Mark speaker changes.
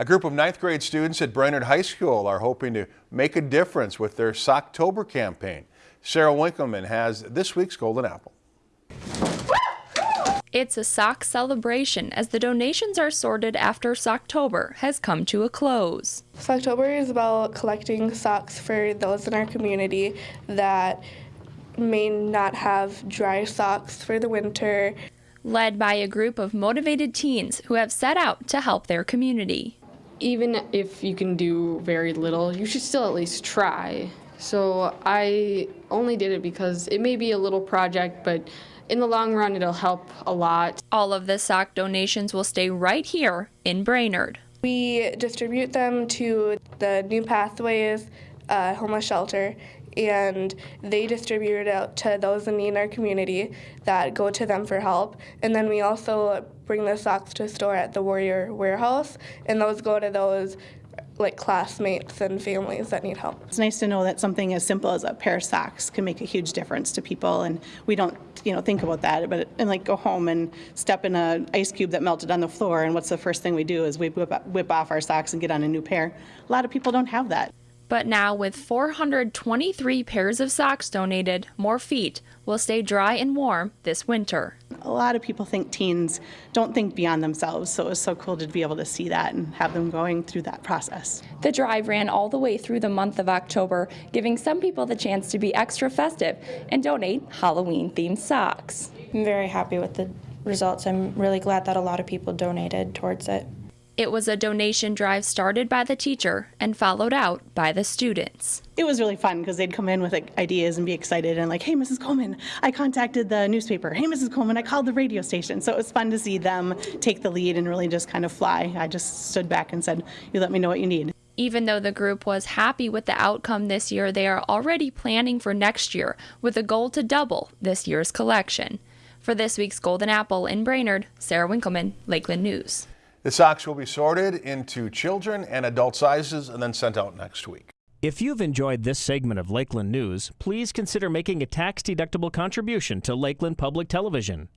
Speaker 1: A group of ninth grade students at Brainerd High School are hoping to make a difference with their Socktober campaign. Sarah Winkleman has this week's Golden Apple.
Speaker 2: It's a sock celebration as the donations are sorted after Socktober has come to a close.
Speaker 3: Socktober is about collecting socks for those in our community that may not have dry socks for the winter.
Speaker 2: Led by a group of motivated teens who have set out to help their community.
Speaker 4: Even if you can do very little, you should still at least try. So I only did it because it may be a little project, but in the long run, it'll help a lot.
Speaker 2: All of the sock donations will stay right here in Brainerd.
Speaker 3: We distribute them to the New Pathways uh, homeless shelter, and they distribute it out to those in need in our community that go to them for help. And then we also bring the socks to store at the Warrior Warehouse, and those go to those like classmates and families that need help.
Speaker 5: It's nice to know that something as simple as a pair of socks can make a huge difference to people, and we don't, you know, think about that. But and like go home and step in an ice cube that melted on the floor, and what's the first thing we do is we whip, whip off our socks and get on a new pair. A lot of people don't have that.
Speaker 2: But now, with 423 pairs of socks donated, more feet will stay dry and warm this winter.
Speaker 5: A lot of people think teens don't think beyond themselves, so it was so cool to be able to see that and have them going through that process.
Speaker 2: The drive ran all the way through the month of October, giving some people the chance to be extra festive and donate Halloween themed socks.
Speaker 6: I'm very happy with the results. I'm really glad that a lot of people donated towards it.
Speaker 2: It was a donation drive started by the teacher and followed out by the students.
Speaker 5: It was really fun because they'd come in with like, ideas and be excited and like, hey, Mrs. Coleman, I contacted the newspaper. Hey, Mrs. Coleman, I called the radio station. So it was fun to see them take the lead and really just kind of fly. I just stood back and said, you let me know what you need.
Speaker 2: Even though the group was happy with the outcome this year, they are already planning for next year with a goal to double this year's collection. For this week's Golden Apple in Brainerd, Sarah Winkleman, Lakeland News.
Speaker 1: The socks will be sorted into children and adult sizes and then sent out next week.
Speaker 7: If you've enjoyed this segment of Lakeland News, please consider making a tax-deductible contribution to Lakeland Public Television.